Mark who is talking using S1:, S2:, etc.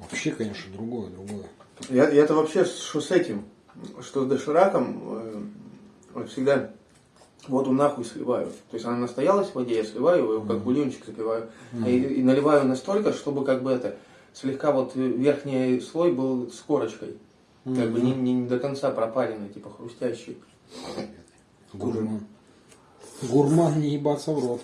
S1: Вообще, конечно, другое, другое.
S2: Я, я-то вообще, что с этим, что с дошираком, э, вот всегда воду нахуй сливаю. То есть она настоялась в воде, я сливаю его как бульончик запиваю. А и, и наливаю настолько, чтобы как бы это, слегка вот верхний слой был с корочкой. Как бы не, не- не до конца пропаренный, типа хрустящий.
S1: Гурман. Гурман не ебаться в рот.